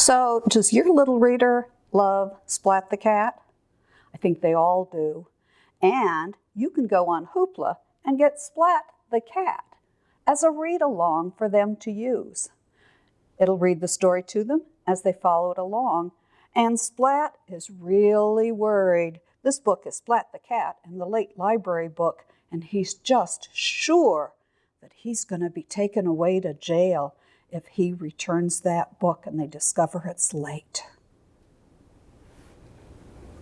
So does your little reader love Splat the Cat? I think they all do. And you can go on Hoopla and get Splat the Cat as a read along for them to use. It'll read the story to them as they follow it along. And Splat is really worried. This book is Splat the Cat in the late library book, and he's just sure that he's going to be taken away to jail if he returns that book and they discover it's late.